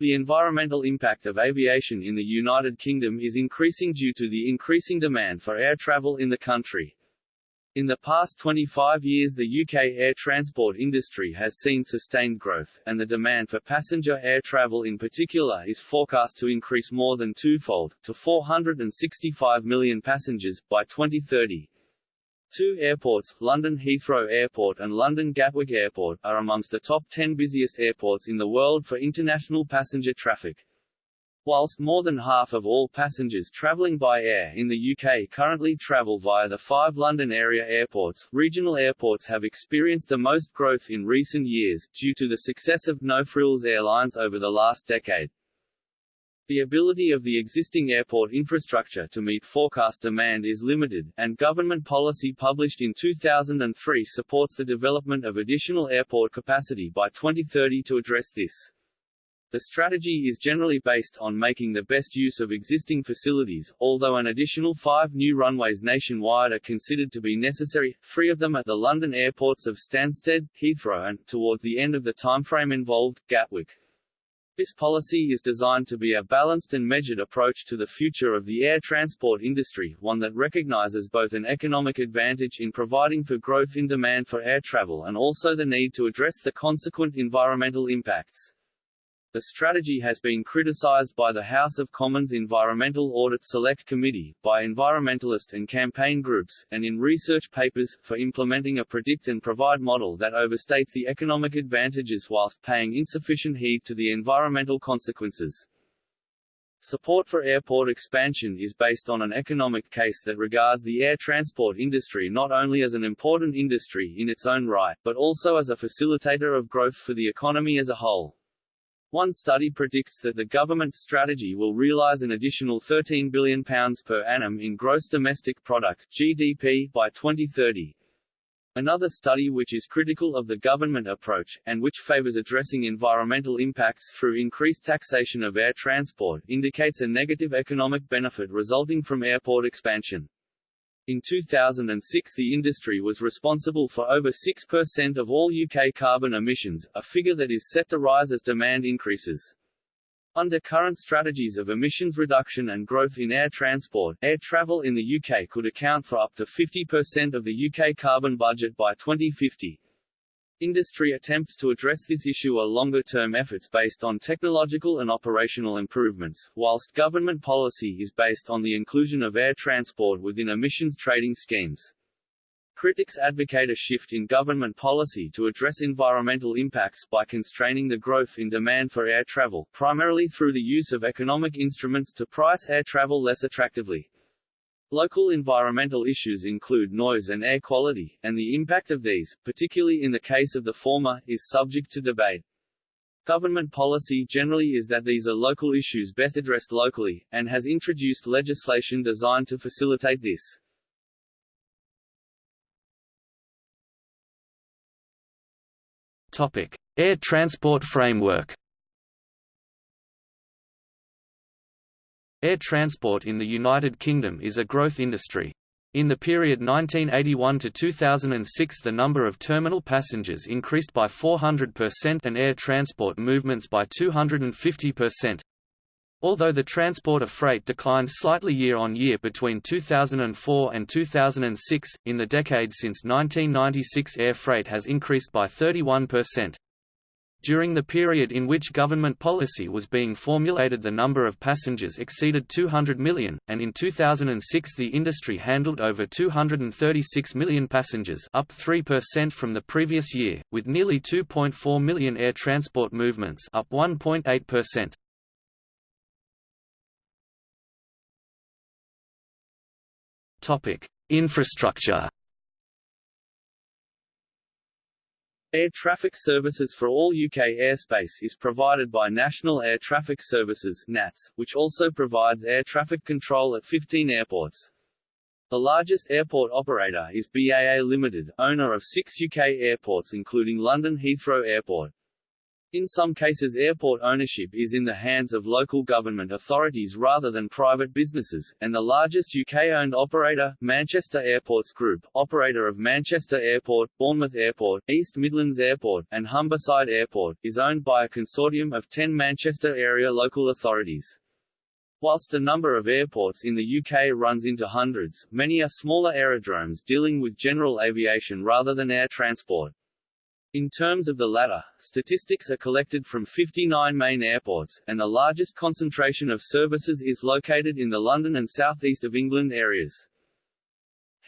The environmental impact of aviation in the United Kingdom is increasing due to the increasing demand for air travel in the country. In the past 25 years the UK air transport industry has seen sustained growth, and the demand for passenger air travel in particular is forecast to increase more than twofold, to 465 million passengers, by 2030. Two airports, London Heathrow Airport and London Gatwick Airport, are amongst the top 10 busiest airports in the world for international passenger traffic. Whilst more than half of all passengers travelling by air in the UK currently travel via the five London area airports, regional airports have experienced the most growth in recent years, due to the success of no-frills airlines over the last decade. The ability of the existing airport infrastructure to meet forecast demand is limited, and government policy published in 2003 supports the development of additional airport capacity by 2030 to address this. The strategy is generally based on making the best use of existing facilities, although an additional five new runways nationwide are considered to be necessary, three of them at the London airports of Stansted, Heathrow and, towards the end of the timeframe involved, Gatwick. This policy is designed to be a balanced and measured approach to the future of the air transport industry, one that recognizes both an economic advantage in providing for growth in demand for air travel and also the need to address the consequent environmental impacts. The strategy has been criticized by the House of Commons Environmental Audit Select Committee, by environmentalist and campaign groups, and in research papers, for implementing a predict and provide model that overstates the economic advantages whilst paying insufficient heed to the environmental consequences. Support for airport expansion is based on an economic case that regards the air transport industry not only as an important industry in its own right, but also as a facilitator of growth for the economy as a whole. One study predicts that the government's strategy will realise an additional £13 billion per annum in gross domestic product GDP by 2030. Another study which is critical of the government approach, and which favours addressing environmental impacts through increased taxation of air transport, indicates a negative economic benefit resulting from airport expansion. In 2006 the industry was responsible for over 6% of all UK carbon emissions, a figure that is set to rise as demand increases. Under current strategies of emissions reduction and growth in air transport, air travel in the UK could account for up to 50% of the UK carbon budget by 2050. Industry attempts to address this issue are longer-term efforts based on technological and operational improvements, whilst government policy is based on the inclusion of air transport within emissions trading schemes. Critics advocate a shift in government policy to address environmental impacts by constraining the growth in demand for air travel, primarily through the use of economic instruments to price air travel less attractively. Local environmental issues include noise and air quality, and the impact of these, particularly in the case of the former, is subject to debate. Government policy generally is that these are local issues best addressed locally, and has introduced legislation designed to facilitate this. Topic: Air Transport Framework Air transport in the United Kingdom is a growth industry. In the period 1981 to 2006 the number of terminal passengers increased by 400% and air transport movements by 250%. Although the transport of freight declined slightly year on year between 2004 and 2006, in the decade since 1996 air freight has increased by 31%. During the period in which government policy was being formulated the number of passengers exceeded 200 million, and in 2006 the industry handled over 236 million passengers up 3% from the previous year, with nearly 2.4 million air transport movements up 1.8%. Infrastructure Air traffic services for all UK airspace is provided by National Air Traffic Services NATS, which also provides air traffic control at 15 airports. The largest airport operator is BAA Limited, owner of six UK airports including London Heathrow Airport. In some cases airport ownership is in the hands of local government authorities rather than private businesses, and the largest UK-owned operator, Manchester Airports Group, operator of Manchester Airport, Bournemouth Airport, East Midlands Airport, and Humberside Airport, is owned by a consortium of 10 Manchester area local authorities. Whilst the number of airports in the UK runs into hundreds, many are smaller aerodromes dealing with general aviation rather than air transport. In terms of the latter, statistics are collected from 59 main airports, and the largest concentration of services is located in the London and South East of England areas.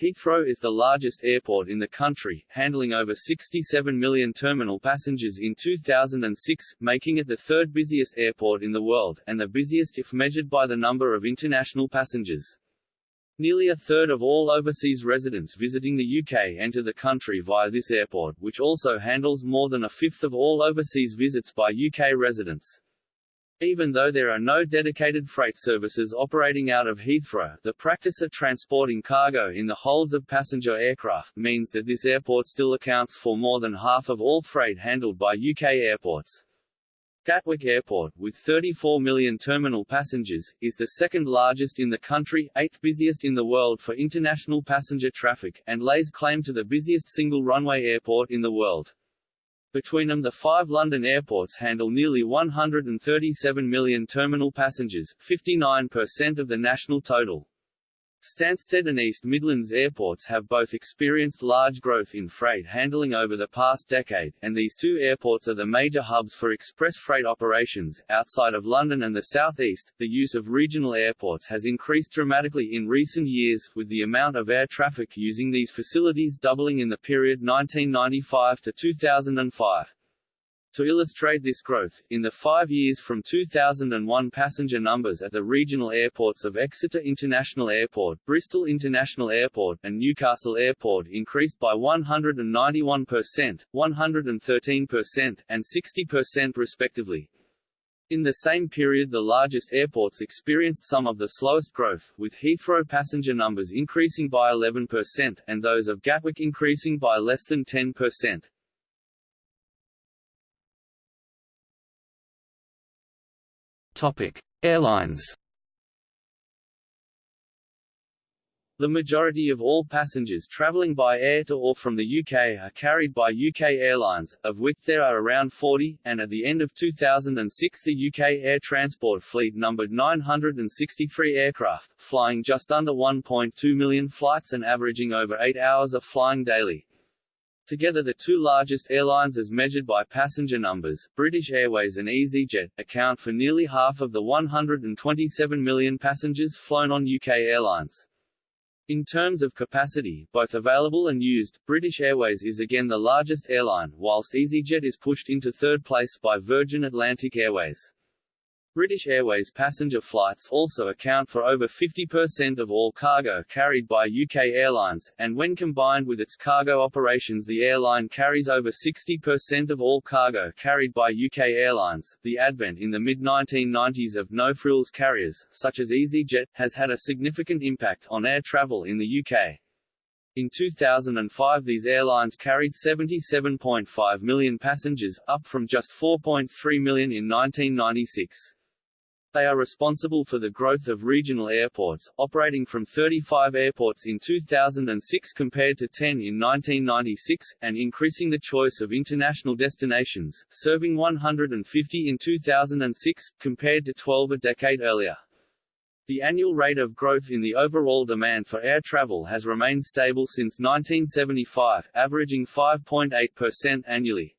Heathrow is the largest airport in the country, handling over 67 million terminal passengers in 2006, making it the third busiest airport in the world, and the busiest if measured by the number of international passengers. Nearly a third of all overseas residents visiting the UK enter the country via this airport, which also handles more than a fifth of all overseas visits by UK residents. Even though there are no dedicated freight services operating out of Heathrow, the practice of transporting cargo in the holds of passenger aircraft means that this airport still accounts for more than half of all freight handled by UK airports. Gatwick Airport, with 34 million terminal passengers, is the second largest in the country, eighth busiest in the world for international passenger traffic, and lays claim to the busiest single runway airport in the world. Between them the five London airports handle nearly 137 million terminal passengers, 59% of the national total. Stansted and East Midlands airports have both experienced large growth in freight handling over the past decade, and these two airports are the major hubs for express freight operations. Outside of London and the southeast, the use of regional airports has increased dramatically in recent years, with the amount of air traffic using these facilities doubling in the period 1995 to 2005. To illustrate this growth, in the five years from 2001 passenger numbers at the regional airports of Exeter International Airport, Bristol International Airport, and Newcastle Airport increased by 191%, 113%, and 60% respectively. In the same period the largest airports experienced some of the slowest growth, with Heathrow passenger numbers increasing by 11%, and those of Gatwick increasing by less than 10%. Airlines. The majority of all passengers travelling by air to or from the UK are carried by UK Airlines, of which there are around 40, and at the end of 2006 the UK air transport fleet numbered 963 aircraft, flying just under 1.2 million flights and averaging over 8 hours of flying daily. Together the two largest airlines as measured by passenger numbers, British Airways and EasyJet, account for nearly half of the 127 million passengers flown on UK airlines. In terms of capacity, both available and used, British Airways is again the largest airline, whilst EasyJet is pushed into third place by Virgin Atlantic Airways. British Airways passenger flights also account for over 50% of all cargo carried by UK airlines, and when combined with its cargo operations the airline carries over 60% of all cargo carried by UK airlines. The advent in the mid-1990s of no-frills carriers, such as EasyJet, has had a significant impact on air travel in the UK. In 2005 these airlines carried 77.5 million passengers, up from just 4.3 million in 1996. They are responsible for the growth of regional airports, operating from 35 airports in 2006 compared to 10 in 1996, and increasing the choice of international destinations, serving 150 in 2006, compared to 12 a decade earlier. The annual rate of growth in the overall demand for air travel has remained stable since 1975, averaging 5.8% annually.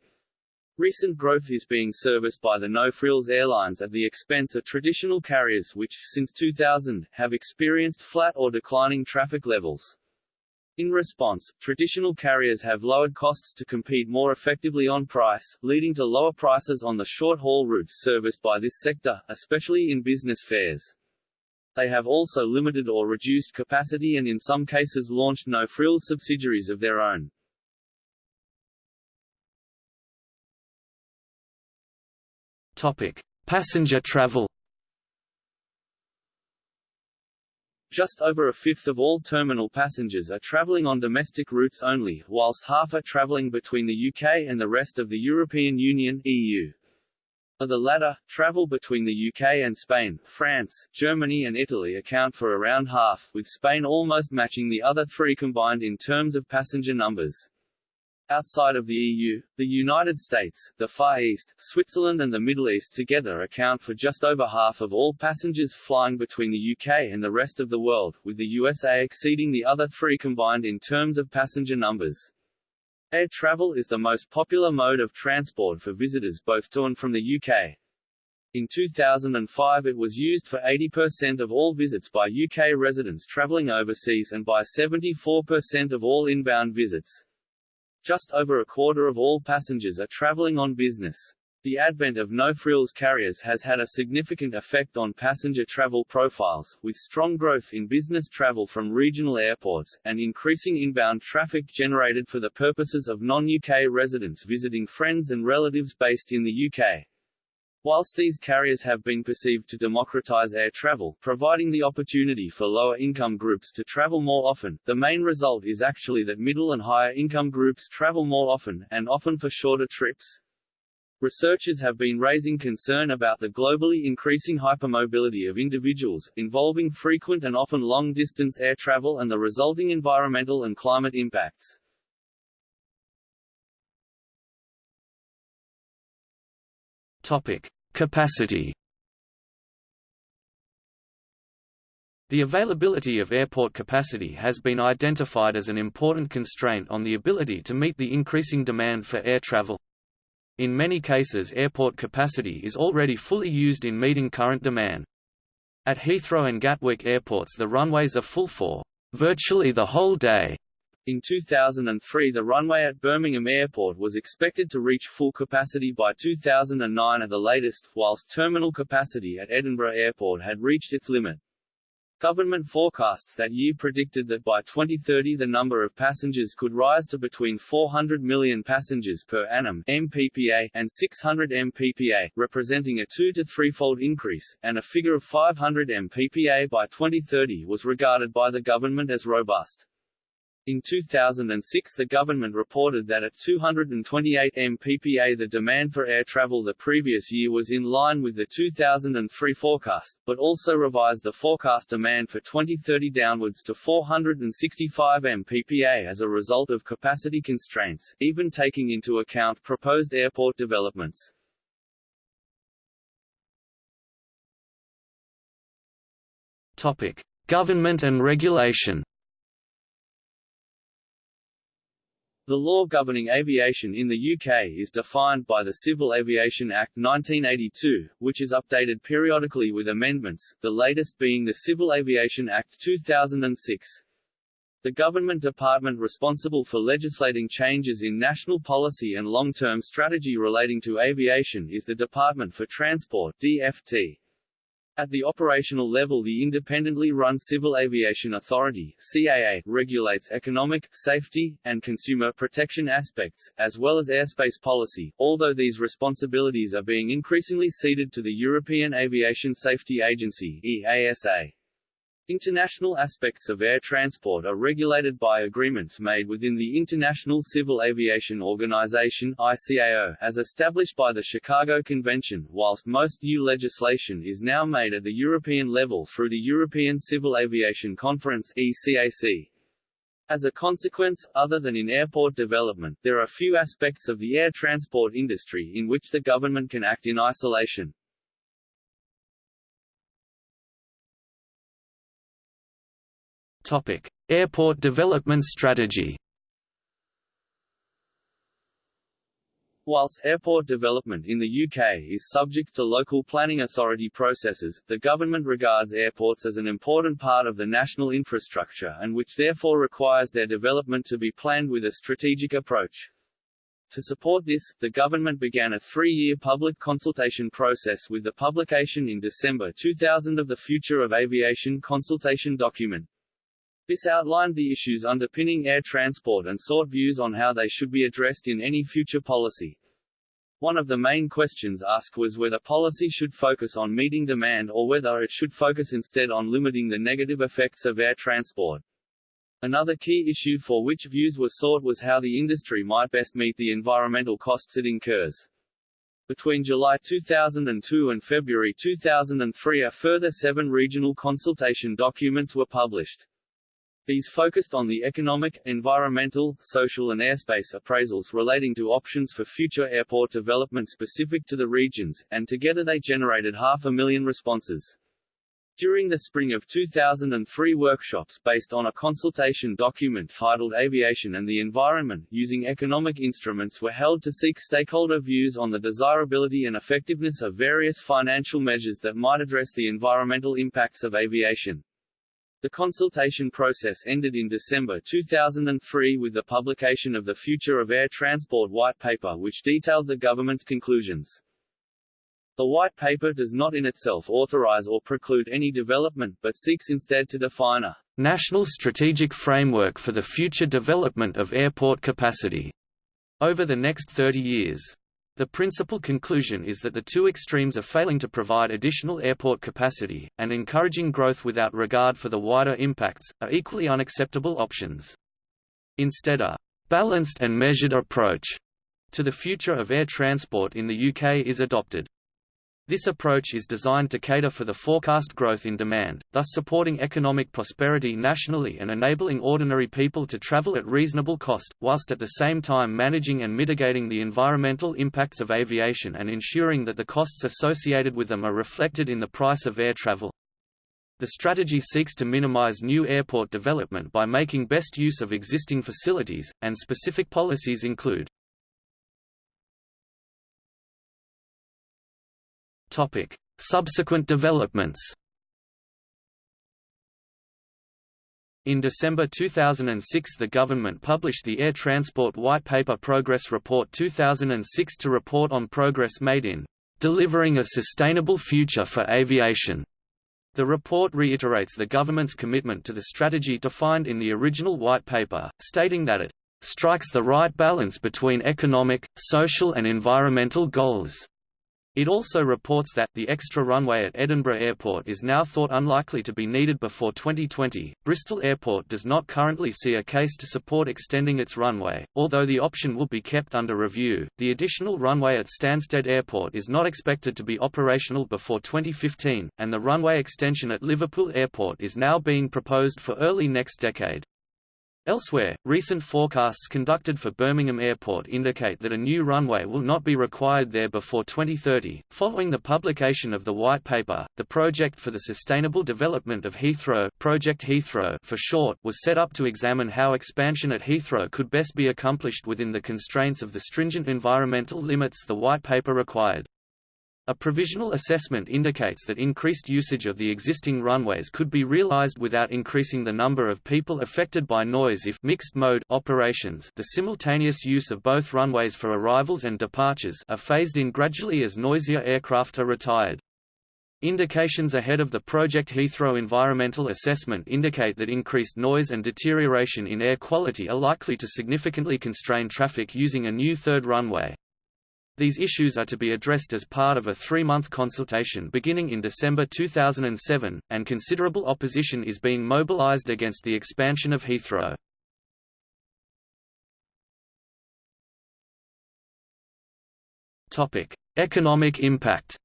Recent growth is being serviced by the no-frills airlines at the expense of traditional carriers which, since 2000, have experienced flat or declining traffic levels. In response, traditional carriers have lowered costs to compete more effectively on price, leading to lower prices on the short-haul routes serviced by this sector, especially in business fares. They have also limited or reduced capacity and in some cases launched no-frills subsidiaries of their own. Topic: Passenger travel. Just over a fifth of all terminal passengers are travelling on domestic routes only, whilst half are travelling between the UK and the rest of the European Union EU. Of the latter, travel between the UK and Spain, France, Germany and Italy account for around half, with Spain almost matching the other three combined in terms of passenger numbers. Outside of the EU, the United States, the Far East, Switzerland and the Middle East together account for just over half of all passengers flying between the UK and the rest of the world, with the USA exceeding the other three combined in terms of passenger numbers. Air travel is the most popular mode of transport for visitors both to and from the UK. In 2005 it was used for 80% of all visits by UK residents travelling overseas and by 74% of all inbound visits. Just over a quarter of all passengers are traveling on business. The advent of no-frills carriers has had a significant effect on passenger travel profiles, with strong growth in business travel from regional airports, and increasing inbound traffic generated for the purposes of non-UK residents visiting friends and relatives based in the UK. Whilst these carriers have been perceived to democratize air travel, providing the opportunity for lower income groups to travel more often, the main result is actually that middle and higher income groups travel more often, and often for shorter trips. Researchers have been raising concern about the globally increasing hypermobility of individuals, involving frequent and often long-distance air travel and the resulting environmental and climate impacts. Topic: Capacity. The availability of airport capacity has been identified as an important constraint on the ability to meet the increasing demand for air travel. In many cases airport capacity is already fully used in meeting current demand. At Heathrow and Gatwick airports the runways are full for virtually the whole day, in 2003 the runway at Birmingham Airport was expected to reach full capacity by 2009 at the latest, whilst terminal capacity at Edinburgh Airport had reached its limit. Government forecasts that year predicted that by 2030 the number of passengers could rise to between 400 million passengers per annum MPPA and 600 MPPA, representing a two- to threefold increase, and a figure of 500 MPPA by 2030 was regarded by the government as robust. In 2006 the government reported that at 228 mppa the demand for air travel the previous year was in line with the 2003 forecast, but also revised the forecast demand for 2030 downwards to 465 mppa as a result of capacity constraints, even taking into account proposed airport developments. Topic: Government and regulation. The law governing aviation in the UK is defined by the Civil Aviation Act 1982, which is updated periodically with amendments, the latest being the Civil Aviation Act 2006. The government department responsible for legislating changes in national policy and long-term strategy relating to aviation is the Department for Transport DFT. At the operational level the independently run Civil Aviation Authority CAA regulates economic, safety, and consumer protection aspects, as well as airspace policy, although these responsibilities are being increasingly ceded to the European Aviation Safety Agency EASA. International aspects of air transport are regulated by agreements made within the International Civil Aviation Organization ICAO, as established by the Chicago Convention, whilst most EU legislation is now made at the European level through the European Civil Aviation Conference ECAC. As a consequence, other than in airport development, there are few aspects of the air transport industry in which the government can act in isolation. Airport development strategy. Whilst airport development in the UK is subject to local planning authority processes, the government regards airports as an important part of the national infrastructure and which therefore requires their development to be planned with a strategic approach. To support this, the government began a three-year public consultation process with the publication in December 2000 of the Future of Aviation consultation document. This outlined the issues underpinning air transport and sought views on how they should be addressed in any future policy. One of the main questions asked was whether policy should focus on meeting demand or whether it should focus instead on limiting the negative effects of air transport. Another key issue for which views were sought was how the industry might best meet the environmental costs it incurs. Between July 2002 and February 2003 a further seven regional consultation documents were published. These focused on the economic, environmental, social and airspace appraisals relating to options for future airport development specific to the regions, and together they generated half a million responses. During the spring of 2003 workshops based on a consultation document titled Aviation and the Environment using economic instruments were held to seek stakeholder views on the desirability and effectiveness of various financial measures that might address the environmental impacts of aviation. The consultation process ended in December 2003 with the publication of the Future of Air Transport White Paper which detailed the government's conclusions. The White Paper does not in itself authorize or preclude any development but seeks instead to define a national strategic framework for the future development of airport capacity over the next 30 years. The principal conclusion is that the two extremes are failing to provide additional airport capacity, and encouraging growth without regard for the wider impacts, are equally unacceptable options. Instead a «balanced and measured approach» to the future of air transport in the UK is adopted. This approach is designed to cater for the forecast growth in demand, thus supporting economic prosperity nationally and enabling ordinary people to travel at reasonable cost, whilst at the same time managing and mitigating the environmental impacts of aviation and ensuring that the costs associated with them are reflected in the price of air travel. The strategy seeks to minimize new airport development by making best use of existing facilities, and specific policies include Topic: Subsequent developments. In December 2006 the government published the Air Transport White Paper Progress Report 2006 to report on progress made in delivering a sustainable future for aviation. The report reiterates the government's commitment to the strategy defined in the original White Paper, stating that it strikes the right balance between economic, social and environmental goals it also reports that, the extra runway at Edinburgh Airport is now thought unlikely to be needed before 2020. Bristol Airport does not currently see a case to support extending its runway, although the option will be kept under review. The additional runway at Stansted Airport is not expected to be operational before 2015, and the runway extension at Liverpool Airport is now being proposed for early next decade. Elsewhere, recent forecasts conducted for Birmingham Airport indicate that a new runway will not be required there before 2030. Following the publication of the White Paper, the Project for the Sustainable Development of Heathrow, Project Heathrow for short, was set up to examine how expansion at Heathrow could best be accomplished within the constraints of the stringent environmental limits the White Paper required. A provisional assessment indicates that increased usage of the existing runways could be realized without increasing the number of people affected by noise if mixed-mode operations the simultaneous use of both runways for arrivals and departures are phased in gradually as noisier aircraft are retired. Indications ahead of the Project Heathrow environmental assessment indicate that increased noise and deterioration in air quality are likely to significantly constrain traffic using a new third runway. These issues are to be addressed as part of a three-month consultation beginning in December 2007, and considerable opposition is being mobilized against the expansion of Heathrow. Economic impact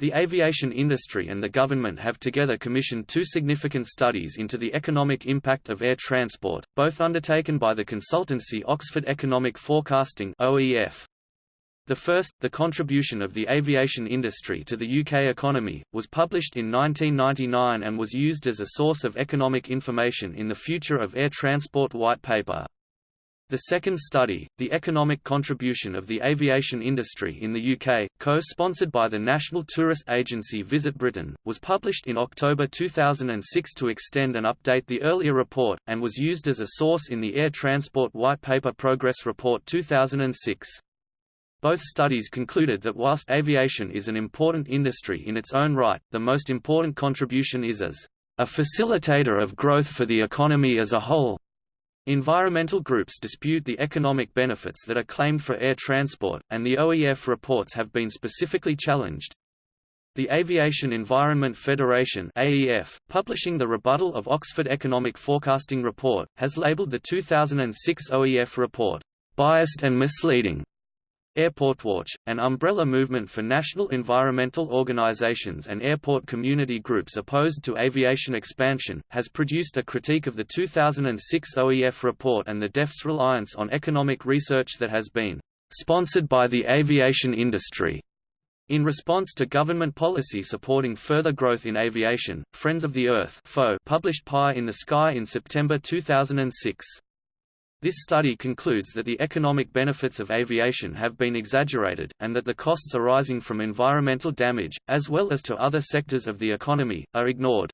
The aviation industry and the government have together commissioned two significant studies into the economic impact of air transport, both undertaken by the consultancy Oxford Economic Forecasting OEF. The first, The Contribution of the Aviation Industry to the UK Economy, was published in 1999 and was used as a source of economic information in the Future of Air Transport White Paper. The second study, The Economic Contribution of the Aviation Industry in the UK, co-sponsored by the national tourist agency Visit Britain, was published in October 2006 to extend and update the earlier report, and was used as a source in the Air Transport White Paper Progress Report 2006. Both studies concluded that whilst aviation is an important industry in its own right, the most important contribution is as a facilitator of growth for the economy as a whole, Environmental groups dispute the economic benefits that are claimed for air transport, and the OEF reports have been specifically challenged. The Aviation Environment Federation AEF, publishing the rebuttal of Oxford Economic Forecasting Report, has labelled the 2006 OEF report, biased and misleading. AirportWatch, an umbrella movement for national environmental organizations and airport community groups opposed to aviation expansion, has produced a critique of the 2006 OEF report and the DfT's reliance on economic research that has been sponsored by the aviation industry. In response to government policy supporting further growth in aviation, Friends of the Earth published Pie in the Sky in September 2006. This study concludes that the economic benefits of aviation have been exaggerated, and that the costs arising from environmental damage, as well as to other sectors of the economy, are ignored.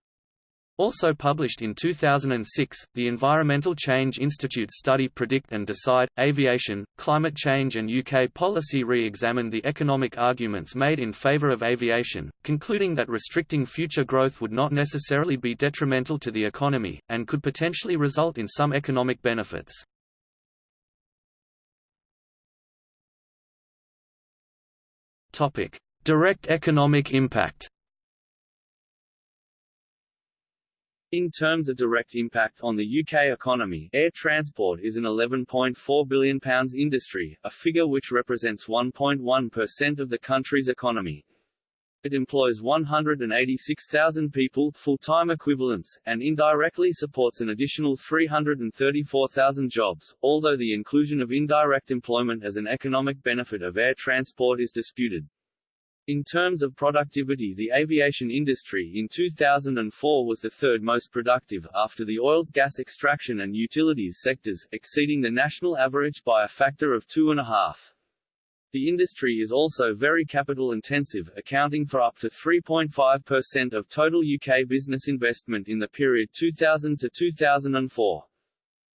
Also published in 2006, the Environmental Change Institute study Predict and Decide, Aviation, Climate Change and UK Policy re-examined the economic arguments made in favour of aviation, concluding that restricting future growth would not necessarily be detrimental to the economy, and could potentially result in some economic benefits. Topic: Direct economic impact. In terms of direct impact on the UK economy, air transport is an £11.4 billion industry, a figure which represents 1.1% of the country's economy. It employs 186,000 people full-time equivalents, and indirectly supports an additional 334,000 jobs, although the inclusion of indirect employment as an economic benefit of air transport is disputed. In terms of productivity the aviation industry in 2004 was the third most productive, after the oil, gas extraction and utilities sectors, exceeding the national average by a factor of two and a half. The industry is also very capital intensive, accounting for up to 3.5% of total UK business investment in the period 2000 to 2004.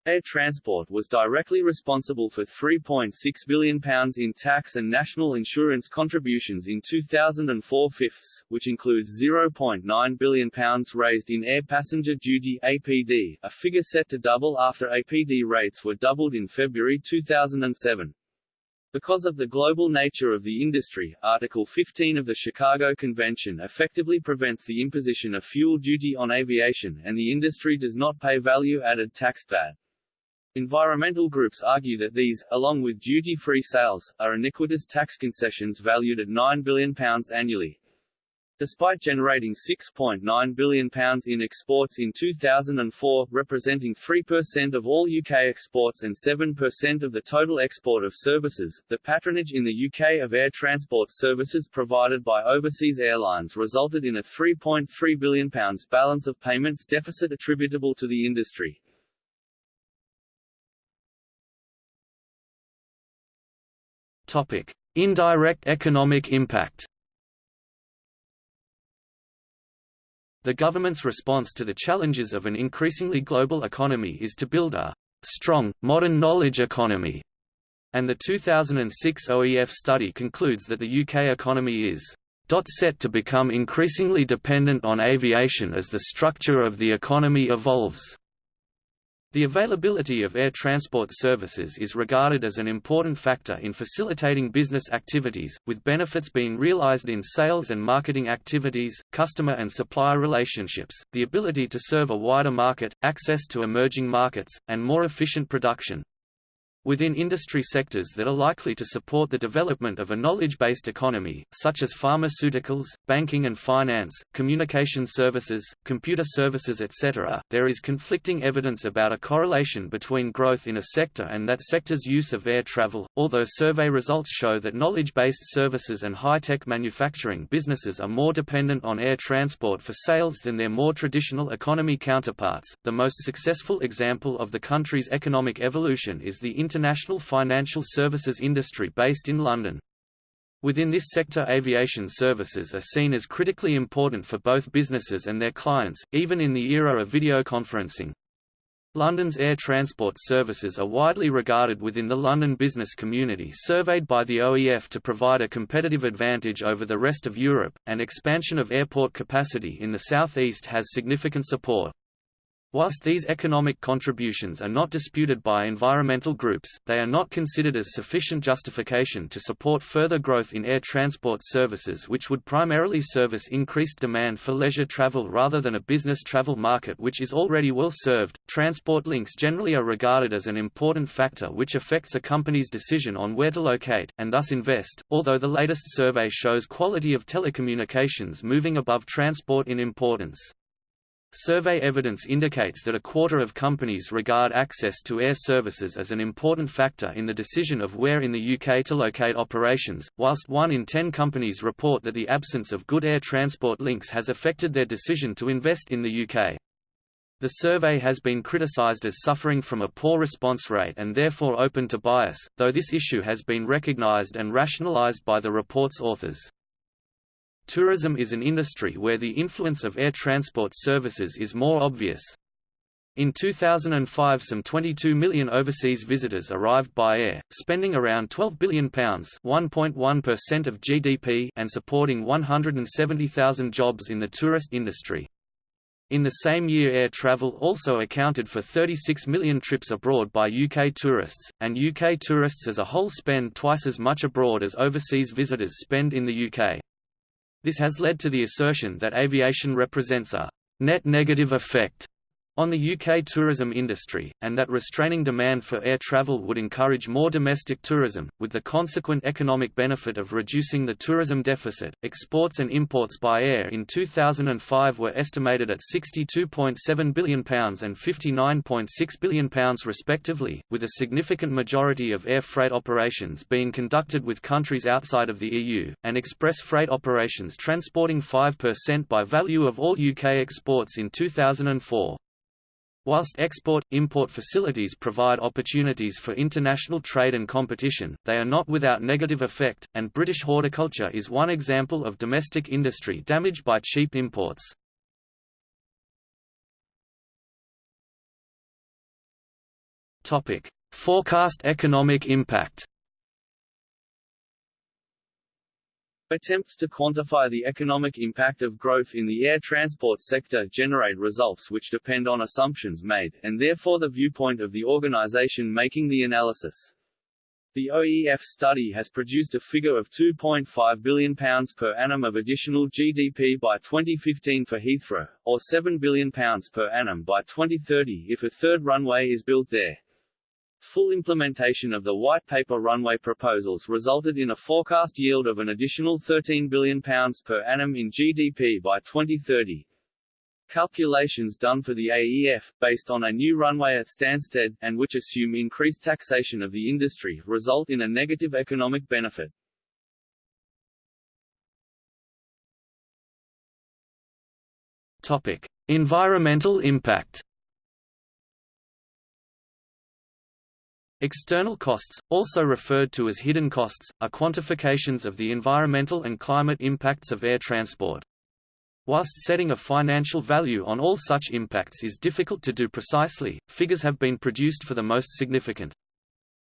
Air Transport was directly responsible for £3.6 billion in tax and national insurance contributions in 2004 fifths, which includes £0.9 billion raised in air passenger duty APD, a figure set to double after APD rates were doubled in February 2007. Because of the global nature of the industry, Article 15 of the Chicago Convention effectively prevents the imposition of fuel duty on aviation and the industry does not pay value-added tax VAT. Environmental groups argue that these, along with duty-free sales, are iniquitous tax concessions valued at £9 billion annually. Despite generating £6.9 billion in exports in 2004, representing 3% of all UK exports and 7% of the total export of services, the patronage in the UK of air transport services provided by overseas airlines resulted in a £3.3 billion balance of payments deficit attributable to the industry. Topic: Indirect economic impact. The government's response to the challenges of an increasingly global economy is to build a strong, modern knowledge economy, and the 2006 OEF study concludes that the UK economy is set to become increasingly dependent on aviation as the structure of the economy evolves. The availability of air transport services is regarded as an important factor in facilitating business activities, with benefits being realized in sales and marketing activities, customer and supplier relationships, the ability to serve a wider market, access to emerging markets, and more efficient production. Within industry sectors that are likely to support the development of a knowledge-based economy, such as pharmaceuticals, banking and finance, communication services, computer services etc., there is conflicting evidence about a correlation between growth in a sector and that sector's use of air travel, although survey results show that knowledge-based services and high-tech manufacturing businesses are more dependent on air transport for sales than their more traditional economy counterparts. The most successful example of the country's economic evolution is the inter international financial services industry based in London. Within this sector aviation services are seen as critically important for both businesses and their clients, even in the era of video conferencing. London's air transport services are widely regarded within the London business community surveyed by the OEF to provide a competitive advantage over the rest of Europe, and expansion of airport capacity in the southeast has significant support. Whilst these economic contributions are not disputed by environmental groups, they are not considered as sufficient justification to support further growth in air transport services which would primarily service increased demand for leisure travel rather than a business travel market which is already well served. Transport links generally are regarded as an important factor which affects a company's decision on where to locate, and thus invest, although the latest survey shows quality of telecommunications moving above transport in importance. Survey evidence indicates that a quarter of companies regard access to air services as an important factor in the decision of where in the UK to locate operations, whilst one in ten companies report that the absence of good air transport links has affected their decision to invest in the UK. The survey has been criticised as suffering from a poor response rate and therefore open to bias, though this issue has been recognised and rationalised by the report's authors. Tourism is an industry where the influence of air transport services is more obvious. In 2005 some 22 million overseas visitors arrived by air, spending around £12 billion (1.1% of GDP and supporting 170,000 jobs in the tourist industry. In the same year air travel also accounted for 36 million trips abroad by UK tourists, and UK tourists as a whole spend twice as much abroad as overseas visitors spend in the UK. This has led to the assertion that aviation represents a net negative effect on the UK tourism industry, and that restraining demand for air travel would encourage more domestic tourism, with the consequent economic benefit of reducing the tourism deficit. Exports and imports by air in 2005 were estimated at £62.7 billion and £59.6 billion respectively, with a significant majority of air freight operations being conducted with countries outside of the EU, and express freight operations transporting 5% by value of all UK exports in 2004. Whilst export-import facilities provide opportunities for international trade and competition, they are not without negative effect, and British horticulture is one example of domestic industry damaged by cheap imports. Forecast economic impact Attempts to quantify the economic impact of growth in the air transport sector generate results which depend on assumptions made, and therefore the viewpoint of the organization making the analysis. The OEF study has produced a figure of £2.5 billion per annum of additional GDP by 2015 for Heathrow, or £7 billion per annum by 2030 if a third runway is built there. Full implementation of the White Paper runway proposals resulted in a forecast yield of an additional £13 billion per annum in GDP by 2030. Calculations done for the AEF, based on a new runway at Stansted, and which assume increased taxation of the industry, result in a negative economic benefit. Topic: Environmental impact. External costs, also referred to as hidden costs, are quantifications of the environmental and climate impacts of air transport. Whilst setting a financial value on all such impacts is difficult to do precisely, figures have been produced for the most significant.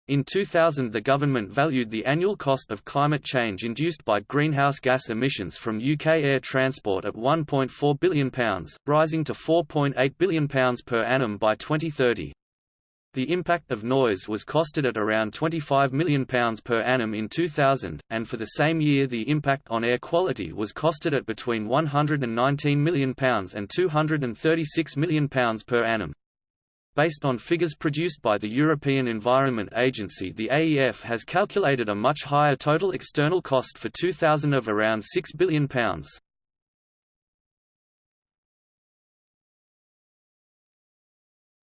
In 2000 the government valued the annual cost of climate change induced by greenhouse gas emissions from UK air transport at £1.4 billion, rising to £4.8 billion per annum by 2030. The impact of noise was costed at around £25 million per annum in 2000, and for the same year the impact on air quality was costed at between £119 million and £236 million per annum. Based on figures produced by the European Environment Agency the AEF has calculated a much higher total external cost for 2000 of around £6 billion.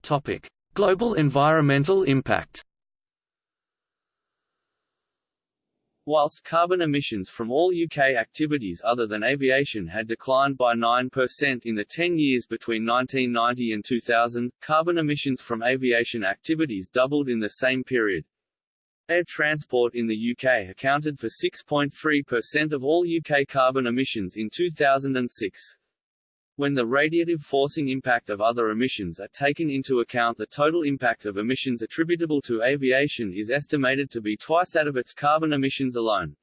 Topic Global environmental impact Whilst carbon emissions from all UK activities other than aviation had declined by 9% in the 10 years between 1990 and 2000, carbon emissions from aviation activities doubled in the same period. Air transport in the UK accounted for 6.3% of all UK carbon emissions in 2006. When the radiative forcing impact of other emissions are taken into account the total impact of emissions attributable to aviation is estimated to be twice that of its carbon emissions alone.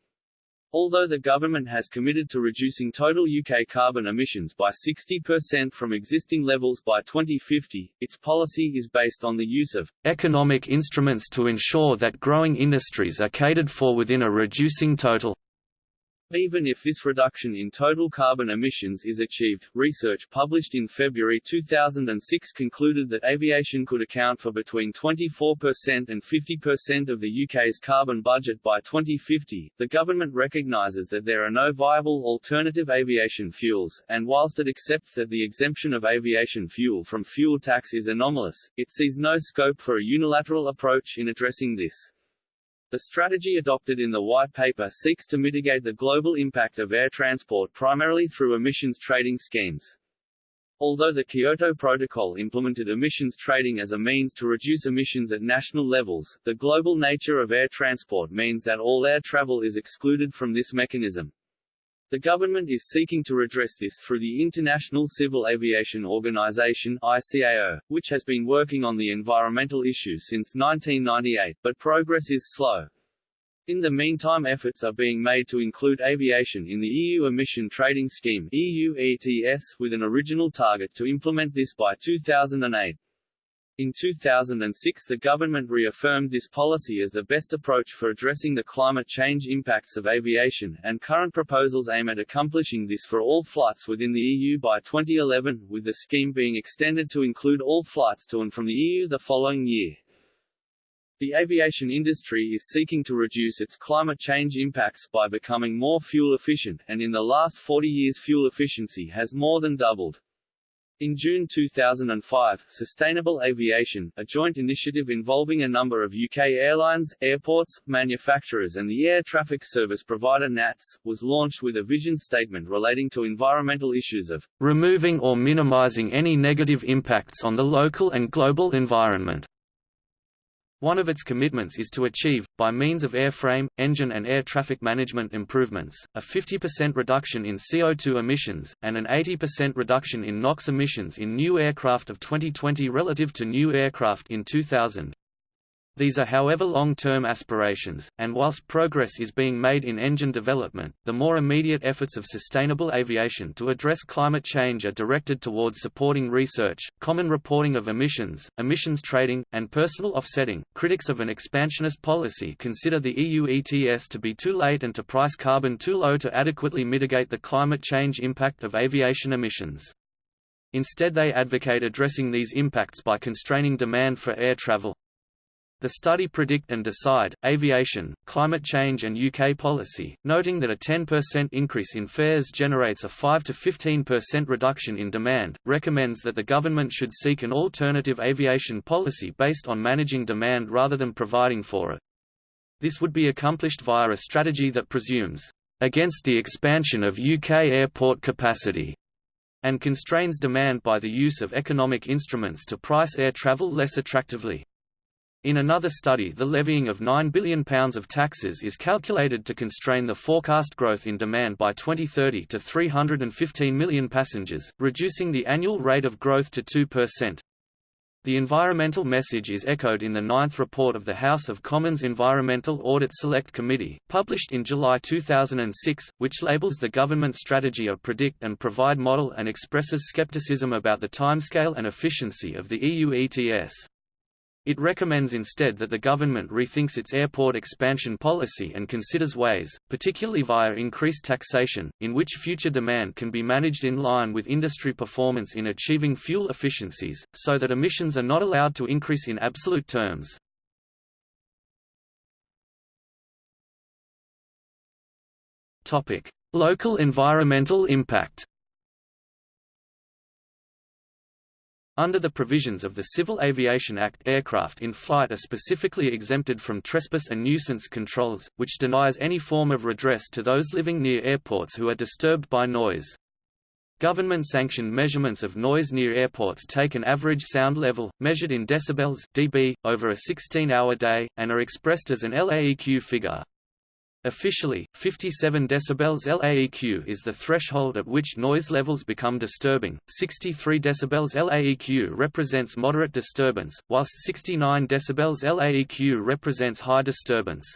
Although the government has committed to reducing total UK carbon emissions by 60% from existing levels by 2050, its policy is based on the use of economic instruments to ensure that growing industries are catered for within a reducing total even if this reduction in total carbon emissions is achieved, research published in February 2006 concluded that aviation could account for between 24% and 50% of the UK's carbon budget by 2050. The government recognises that there are no viable alternative aviation fuels, and whilst it accepts that the exemption of aviation fuel from fuel tax is anomalous, it sees no scope for a unilateral approach in addressing this. The strategy adopted in the White Paper seeks to mitigate the global impact of air transport primarily through emissions trading schemes. Although the Kyoto Protocol implemented emissions trading as a means to reduce emissions at national levels, the global nature of air transport means that all air travel is excluded from this mechanism. The government is seeking to redress this through the International Civil Aviation Organization ICAO, which has been working on the environmental issues since 1998, but progress is slow. In the meantime efforts are being made to include aviation in the EU Emission Trading Scheme EU ETS, with an original target to implement this by 2008. In 2006 the government reaffirmed this policy as the best approach for addressing the climate change impacts of aviation, and current proposals aim at accomplishing this for all flights within the EU by 2011, with the scheme being extended to include all flights to and from the EU the following year. The aviation industry is seeking to reduce its climate change impacts by becoming more fuel efficient, and in the last 40 years fuel efficiency has more than doubled. In June 2005, Sustainable Aviation, a joint initiative involving a number of UK airlines, airports, manufacturers and the air traffic service provider NATS, was launched with a vision statement relating to environmental issues of removing or minimising any negative impacts on the local and global environment. One of its commitments is to achieve, by means of airframe, engine and air traffic management improvements, a 50% reduction in CO2 emissions, and an 80% reduction in NOx emissions in new aircraft of 2020 relative to new aircraft in 2000. These are however long-term aspirations, and whilst progress is being made in engine development, the more immediate efforts of sustainable aviation to address climate change are directed towards supporting research, common reporting of emissions, emissions trading, and personal offsetting. Critics of an expansionist policy consider the EU ETS to be too late and to price carbon too low to adequately mitigate the climate change impact of aviation emissions. Instead they advocate addressing these impacts by constraining demand for air travel. The study Predict and Decide, Aviation, Climate Change and UK Policy, noting that a 10% increase in fares generates a 5–15% reduction in demand, recommends that the government should seek an alternative aviation policy based on managing demand rather than providing for it. This would be accomplished via a strategy that presumes, "...against the expansion of UK airport capacity." and constrains demand by the use of economic instruments to price air travel less attractively. In another study the levying of £9 billion of taxes is calculated to constrain the forecast growth in demand by 2030 to 315 million passengers, reducing the annual rate of growth to 2%. The environmental message is echoed in the ninth report of the House of Commons Environmental Audit Select Committee, published in July 2006, which labels the government strategy of predict and provide model and expresses skepticism about the timescale and efficiency of the EU ETS. It recommends instead that the government rethinks its airport expansion policy and considers ways, particularly via increased taxation, in which future demand can be managed in line with industry performance in achieving fuel efficiencies, so that emissions are not allowed to increase in absolute terms. Local environmental impact Under the provisions of the Civil Aviation Act aircraft in flight are specifically exempted from trespass and nuisance controls, which denies any form of redress to those living near airports who are disturbed by noise. Government-sanctioned measurements of noise near airports take an average sound level, measured in decibels dB, over a 16-hour day, and are expressed as an LAEQ figure. Officially, 57 dB LAEQ is the threshold at which noise levels become disturbing, 63 dB LAEQ represents moderate disturbance, whilst 69 dB LAEQ represents high disturbance.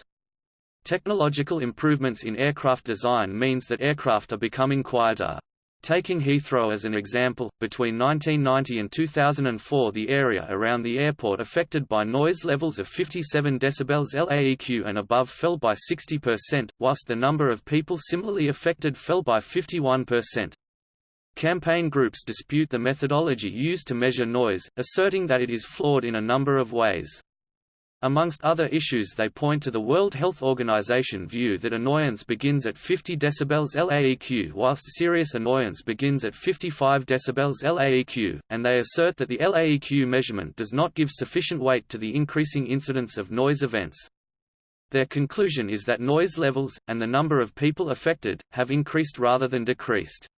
Technological improvements in aircraft design means that aircraft are becoming quieter. Taking Heathrow as an example, between 1990 and 2004 the area around the airport affected by noise levels of 57 dB LAEQ and above fell by 60%, whilst the number of people similarly affected fell by 51%. Campaign groups dispute the methodology used to measure noise, asserting that it is flawed in a number of ways. Amongst other issues they point to the World Health Organization view that annoyance begins at 50 dB LAEQ whilst serious annoyance begins at 55 dB LAEQ, and they assert that the LAEQ measurement does not give sufficient weight to the increasing incidence of noise events. Their conclusion is that noise levels, and the number of people affected, have increased rather than decreased.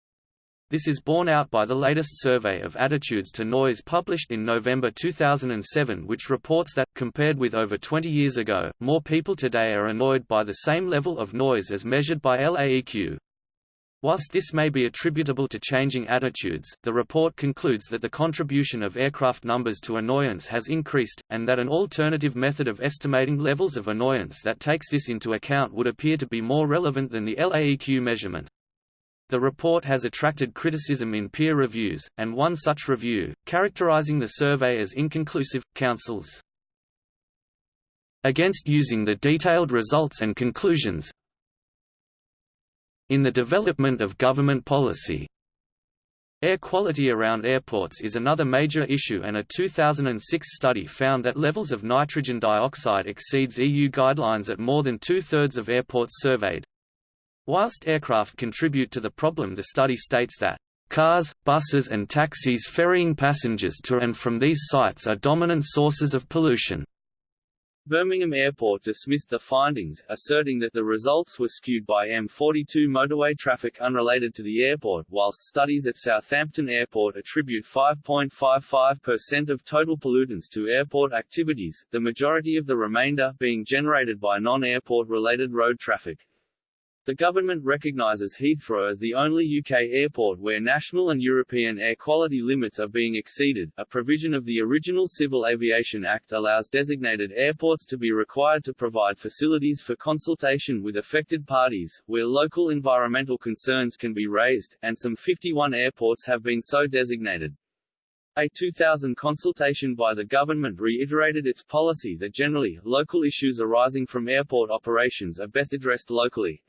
This is borne out by the latest survey of attitudes to noise published in November 2007 which reports that, compared with over 20 years ago, more people today are annoyed by the same level of noise as measured by LAEQ. Whilst this may be attributable to changing attitudes, the report concludes that the contribution of aircraft numbers to annoyance has increased, and that an alternative method of estimating levels of annoyance that takes this into account would appear to be more relevant than the LAEQ measurement. The report has attracted criticism in peer reviews, and one such review, characterizing the survey as inconclusive, counsels against using the detailed results and conclusions in the development of government policy. Air quality around airports is another major issue and a 2006 study found that levels of nitrogen dioxide exceeds EU guidelines at more than two-thirds of airports surveyed. Whilst aircraft contribute to the problem the study states that Cars, buses and taxis ferrying passengers to and from these sites are dominant sources of pollution. Birmingham Airport dismissed the findings, asserting that the results were skewed by M42 motorway traffic unrelated to the airport, whilst studies at Southampton Airport attribute 5.55% of total pollutants to airport activities, the majority of the remainder being generated by non-airport related road traffic. The government recognises Heathrow as the only UK airport where national and European air quality limits are being exceeded. A provision of the original Civil Aviation Act allows designated airports to be required to provide facilities for consultation with affected parties, where local environmental concerns can be raised, and some 51 airports have been so designated. A 2000 consultation by the government reiterated its policy that generally, local issues arising from airport operations are best addressed locally.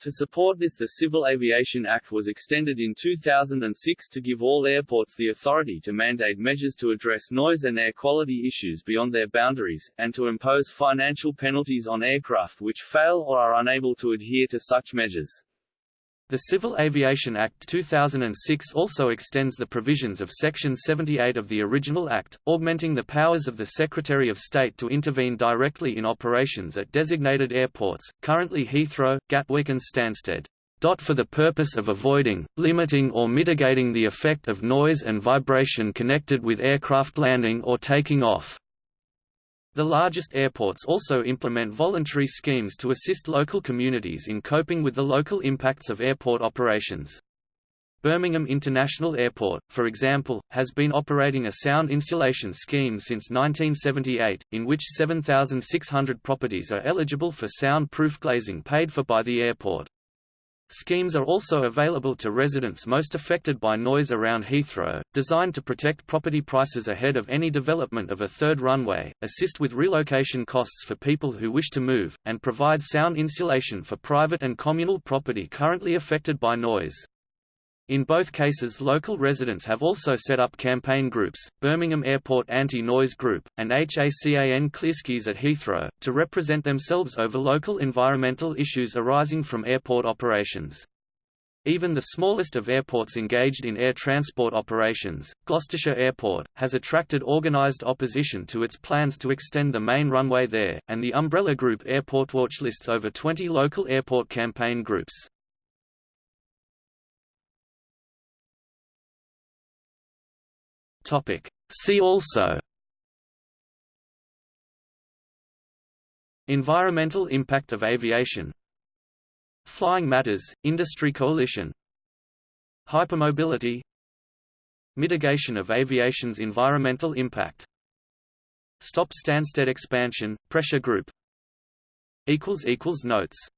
To support this the Civil Aviation Act was extended in 2006 to give all airports the authority to mandate measures to address noise and air quality issues beyond their boundaries, and to impose financial penalties on aircraft which fail or are unable to adhere to such measures. The Civil Aviation Act 2006 also extends the provisions of Section 78 of the original Act, augmenting the powers of the Secretary of State to intervene directly in operations at designated airports, currently Heathrow, Gatwick and Stansted. For the purpose of avoiding, limiting or mitigating the effect of noise and vibration connected with aircraft landing or taking off. The largest airports also implement voluntary schemes to assist local communities in coping with the local impacts of airport operations. Birmingham International Airport, for example, has been operating a sound insulation scheme since 1978, in which 7,600 properties are eligible for sound-proof glazing paid for by the airport. Schemes are also available to residents most affected by noise around Heathrow, designed to protect property prices ahead of any development of a third runway, assist with relocation costs for people who wish to move, and provide sound insulation for private and communal property currently affected by noise. In both cases local residents have also set up campaign groups, Birmingham Airport Anti-Noise Group, and HACAN Clearskies at Heathrow, to represent themselves over local environmental issues arising from airport operations. Even the smallest of airports engaged in air transport operations, Gloucestershire Airport, has attracted organised opposition to its plans to extend the main runway there, and the umbrella group Airportwatch lists over 20 local airport campaign groups. Topic. See also Environmental impact of aviation Flying Matters, Industry Coalition Hypermobility Mitigation of aviation's environmental impact Stop Stansted expansion, pressure group Notes